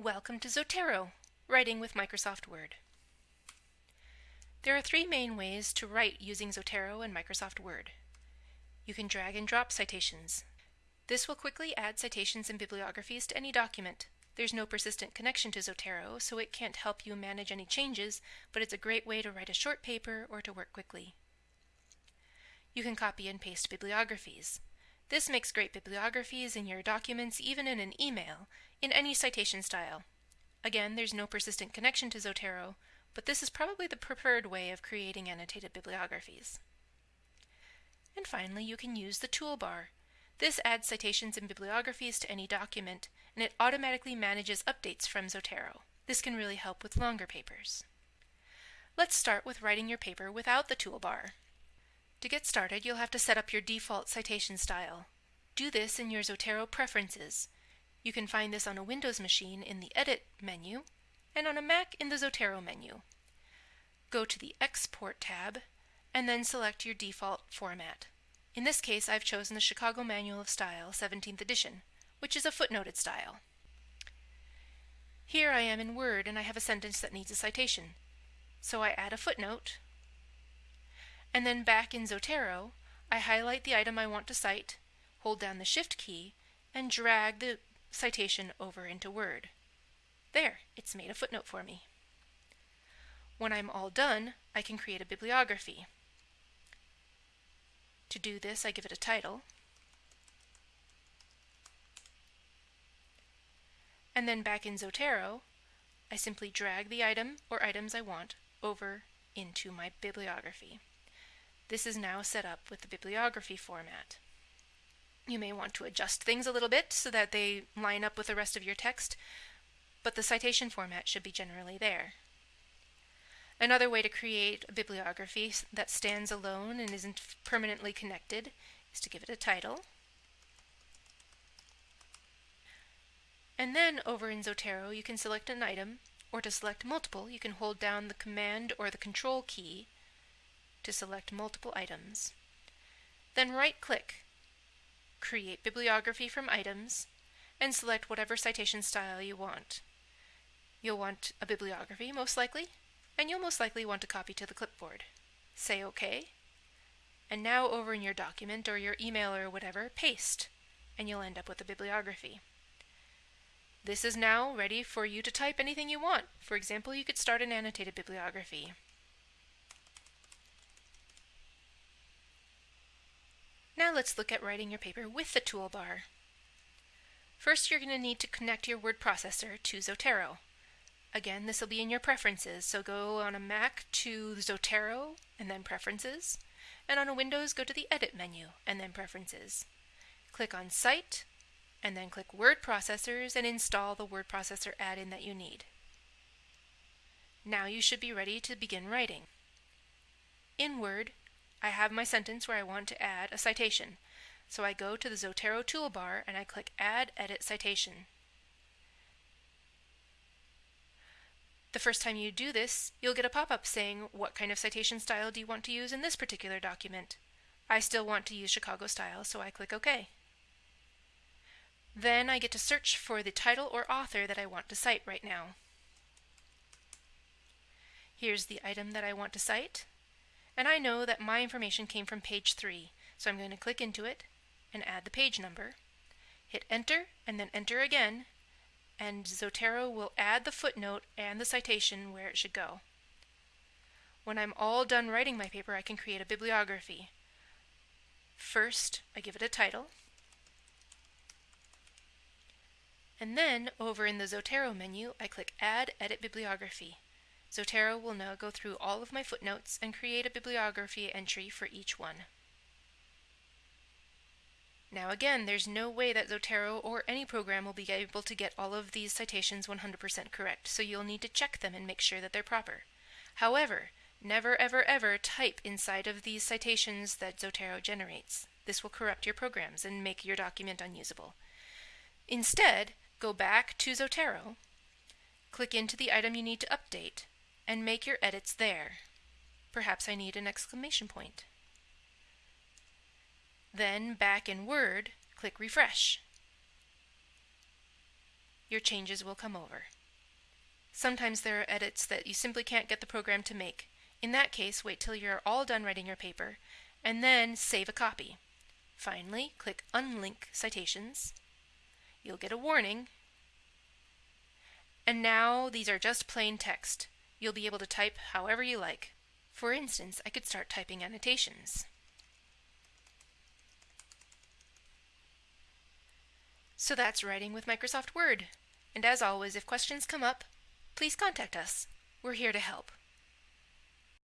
Welcome to Zotero, Writing with Microsoft Word. There are three main ways to write using Zotero and Microsoft Word. You can drag and drop citations. This will quickly add citations and bibliographies to any document. There's no persistent connection to Zotero, so it can't help you manage any changes, but it's a great way to write a short paper or to work quickly. You can copy and paste bibliographies. This makes great bibliographies in your documents, even in an email, in any citation style. Again, there's no persistent connection to Zotero, but this is probably the preferred way of creating annotated bibliographies. And finally, you can use the toolbar. This adds citations and bibliographies to any document, and it automatically manages updates from Zotero. This can really help with longer papers. Let's start with writing your paper without the toolbar. To get started, you'll have to set up your default citation style. Do this in your Zotero Preferences. You can find this on a Windows machine in the Edit menu, and on a Mac in the Zotero menu. Go to the Export tab, and then select your default format. In this case, I've chosen the Chicago Manual of Style 17th edition, which is a footnoted style. Here I am in Word and I have a sentence that needs a citation. So I add a footnote and then back in Zotero, I highlight the item I want to cite, hold down the Shift key, and drag the citation over into Word. There, it's made a footnote for me. When I'm all done, I can create a bibliography. To do this, I give it a title, and then back in Zotero, I simply drag the item or items I want over into my bibliography. This is now set up with the bibliography format. You may want to adjust things a little bit so that they line up with the rest of your text, but the citation format should be generally there. Another way to create a bibliography that stands alone and isn't permanently connected is to give it a title. And then over in Zotero you can select an item, or to select multiple you can hold down the Command or the Control key to select multiple items. Then right-click, create bibliography from items, and select whatever citation style you want. You'll want a bibliography, most likely, and you'll most likely want a copy to the clipboard. Say OK, and now over in your document or your email or whatever, paste, and you'll end up with a bibliography. This is now ready for you to type anything you want. For example, you could start an annotated bibliography. Now let's look at writing your paper with the toolbar. First, you're going to need to connect your word processor to Zotero. Again, this will be in your preferences, so go on a Mac to Zotero and then Preferences, and on a Windows go to the Edit menu and then Preferences. Click on cite and then click Word Processors and install the word processor add-in that you need. Now you should be ready to begin writing. In Word, I have my sentence where I want to add a citation. So I go to the Zotero toolbar and I click Add Edit Citation. The first time you do this, you'll get a pop-up saying what kind of citation style do you want to use in this particular document. I still want to use Chicago style, so I click OK. Then I get to search for the title or author that I want to cite right now. Here's the item that I want to cite and I know that my information came from page 3, so I'm going to click into it and add the page number, hit enter and then enter again, and Zotero will add the footnote and the citation where it should go. When I'm all done writing my paper, I can create a bibliography. First, I give it a title, and then over in the Zotero menu, I click Add Edit Bibliography. Zotero will now go through all of my footnotes and create a bibliography entry for each one. Now again, there's no way that Zotero or any program will be able to get all of these citations 100% correct, so you'll need to check them and make sure that they're proper. However, never ever ever type inside of these citations that Zotero generates. This will corrupt your programs and make your document unusable. Instead, go back to Zotero, click into the item you need to update, and make your edits there. Perhaps I need an exclamation point. Then back in Word, click Refresh. your changes will come over. Sometimes there are edits that you simply can't get the program to make. In that case, wait till you're all done writing your paper, and then save a copy. Finally, click Unlink Citations. You'll get a warning. And now these are just plain text. You'll be able to type however you like. For instance, I could start typing annotations. So that's writing with Microsoft Word. And as always, if questions come up, please contact us. We're here to help.